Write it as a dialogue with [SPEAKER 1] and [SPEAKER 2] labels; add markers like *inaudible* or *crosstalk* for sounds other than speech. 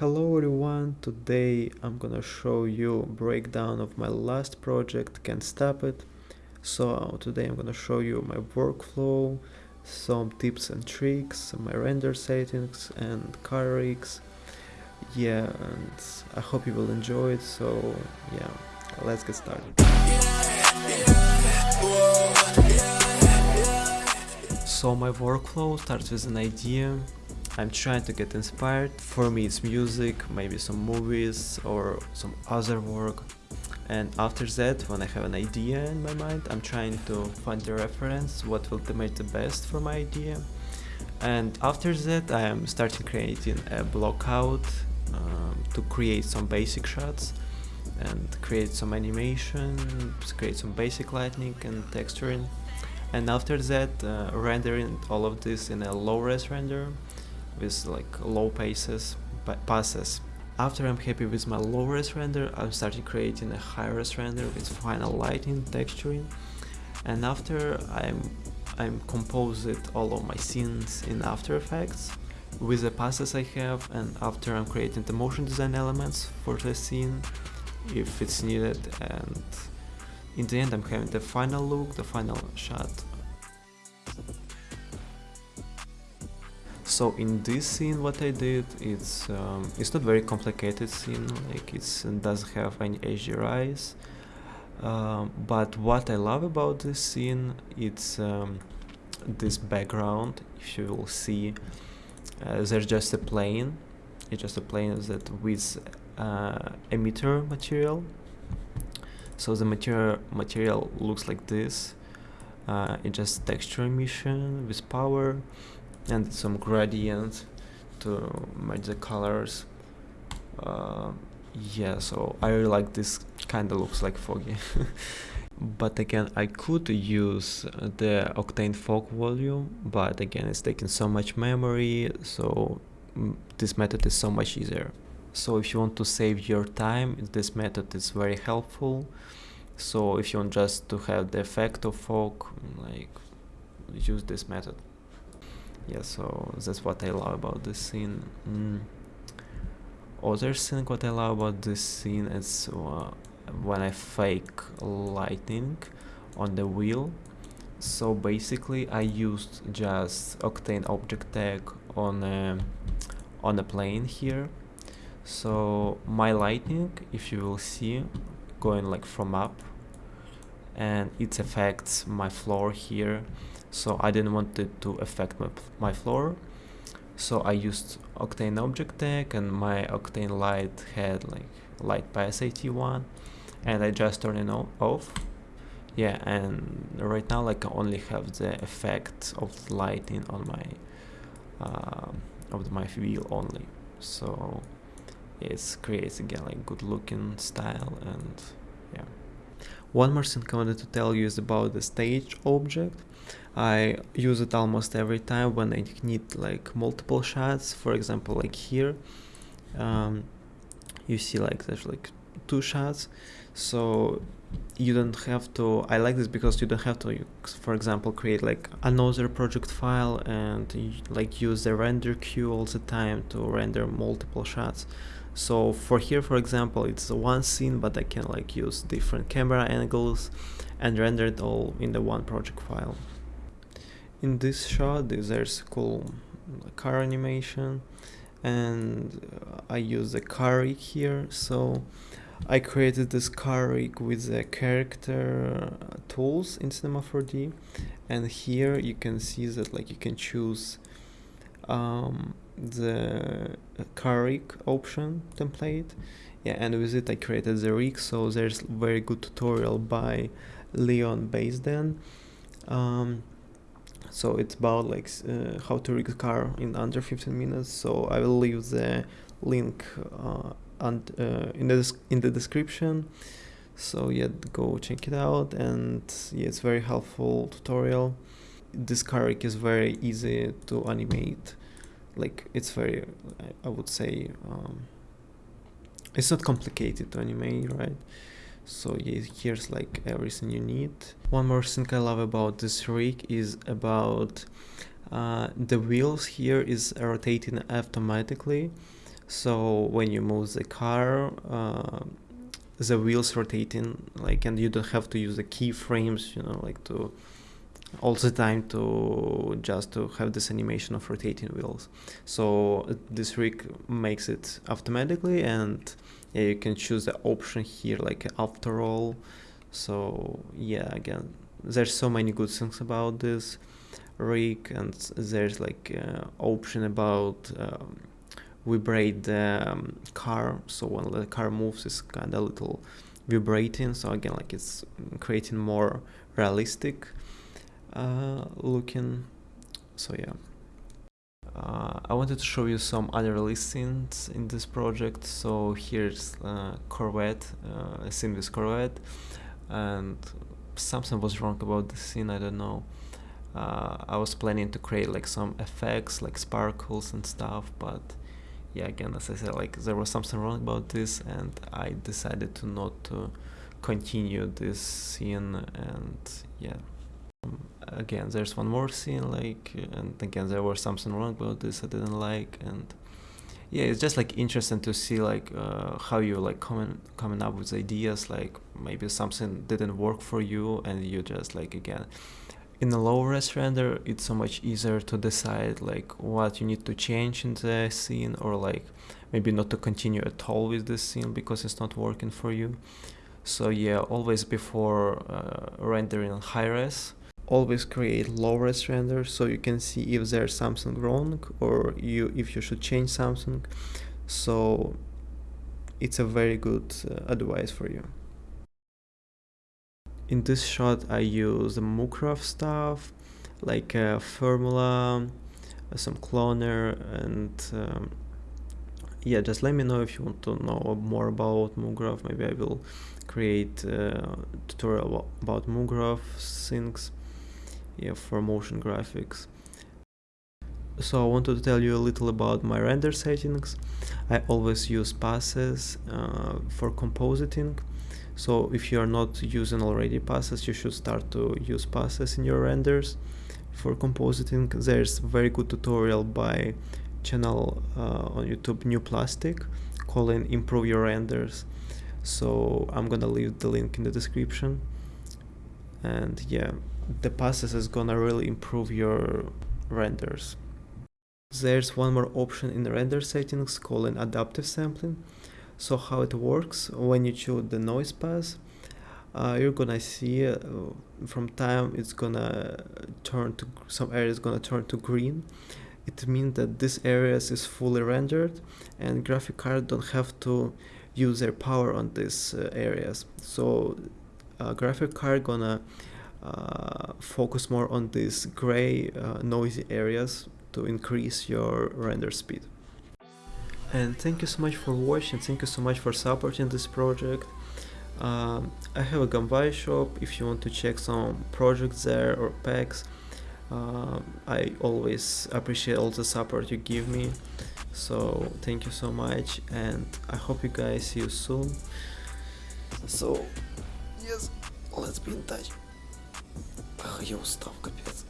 [SPEAKER 1] Hello everyone, today I'm gonna show you breakdown of my last project, Can't Stop It. So today I'm gonna show you my workflow, some tips and tricks, my render settings and car rigs. Yeah, and I hope you will enjoy it, so yeah, let's get started. So my workflow starts with an idea I'm trying to get inspired. For me it's music, maybe some movies or some other work. And after that, when I have an idea in my mind, I'm trying to find the reference, what will make the best for my idea. And after that, I am starting creating a block out um, to create some basic shots and create some animation, create some basic lighting and texturing. And after that, uh, rendering all of this in a low-res render with like low paces passes. After I'm happy with my low res render, I'm starting creating a high res render with final lighting, texturing, and after I'm I'm composed all of my scenes in After Effects with the passes I have and after I'm creating the motion design elements for the scene if it's needed and in the end I'm having the final look, the final shot so in this scene what I did it's um, it's not very complicated scene like it doesn't have any HDRIs um, but what I love about this scene it's um, this background. If you will see uh, there's just a plane. It's just a plane that with uh, emitter material. So the material material looks like this. Uh, it's just texture emission with power and some gradient to match the colors. Uh, yeah so I really like this kind of looks like foggy. *laughs* But again I could use the Octane fog volume but again it's taking so much memory so mm, this method is so much easier. So if you want to save your time this method is very helpful. So if you want just to have the effect of fog like use this method yeah so that's what I love about this scene. Mm. other thing what I love about this scene is uh, when I fake lightning on the wheel. So basically I used just Octane object tag on a, on a plane here. So my lightning if you will see going like from up and it affects my floor here. So I didn't want it to affect my, my floor. So I used Octane object tag and my Octane light had like light pass 81 and I just turned it off. Yeah and right now like I only have the effect of lighting on my uh, of my wheel only. So it creates again like good looking style and yeah one more thing I wanted to tell you is about the stage object. I use it almost every time when I need like multiple shots. For example like here um, you see like there's like two shots. So you don't have to I like this because you don't have to for example create like another project file and like use the render queue all the time to render multiple shots so for here for example it's one scene but I can like use different camera angles and render it all in the one project file. In this shot there's a cool car animation and I use the car rig here. So I created this car rig with the character tools in Cinema 4D and here you can see that like you can choose um, the car rig option template. Yeah and with it I created the rig so there's very good tutorial by Leon Baisden um, so it's about like uh, how to rig a car in under 15 minutes. So I will leave the link uh, and uh, in the in the description. So yeah go check it out and yeah it's very helpful tutorial. This car rig is very easy to animate like it's very I would say um, it's not complicated to animate right? So yeah, here's like everything you need. One more thing i love about this rig is about uh, the wheels here is rotating automatically. So when you move the car uh, the wheels rotating like and you don't have to use the keyframes you know like to the time to just to have this animation of rotating wheels. So this rig makes it automatically and you can choose the option here like after all. So yeah again there's so many good things about this rig and there's like uh, option about um, vibrate the um, car. So when the car moves it's kind of little vibrating. So again like it's creating more realistic looking. So yeah. Uh, I wanted to show you some other listings in this project. So here's uh, Corvette uh, a scene with Corvette. And something was wrong about the scene I don't know. Uh, I was planning to create like some effects like sparkles and stuff but yeah again as I said like there was something wrong about this and I decided to not to continue this scene and yeah again there's one more scene like and again there was something wrong about this I didn't like and yeah it's just like interesting to see like uh, how you like coming coming up with ideas like maybe something didn't work for you and you just like again in a low res render it's so much easier to decide like what you need to change in the scene or like maybe not to continue at all with the scene because it's not working for you. So yeah always before uh, rendering high res always create low res render so you can see if there's something wrong or you if you should change something. So it's a very good uh, advice for you. In this shot I use the MoGraph stuff like a formula some cloner and um, yeah just let me know if you want to know more about MoGraph maybe I will create a tutorial about MoGraph things yeah for motion graphics. So I wanted to tell you a little about my render settings. I always use passes uh, for compositing. So if you are not using already passes you should start to use passes in your renders for compositing. There's a very good tutorial by channel uh, on youtube new plastic calling improve your renders. So i'm gonna leave the link in the description and yeah the passes is gonna really improve your renders. There's one more option in the render settings called adaptive sampling. So how it works when you choose the noise pass uh, you're gonna see uh, from time it's gonna turn to some areas gonna turn to green. It means that this areas is fully rendered and graphic card don't have to use their power on these uh, areas. So graphic card gonna uh, focus more on these gray uh, noisy areas to increase your render speed. And thank you so much for watching thank you so much for supporting this project. Um, I have a Gumby shop if you want to check some projects there or packs uh, I always appreciate all the support you give me. So thank you so much and I hope you guys see you soon. So yes let's be in touch я устал капец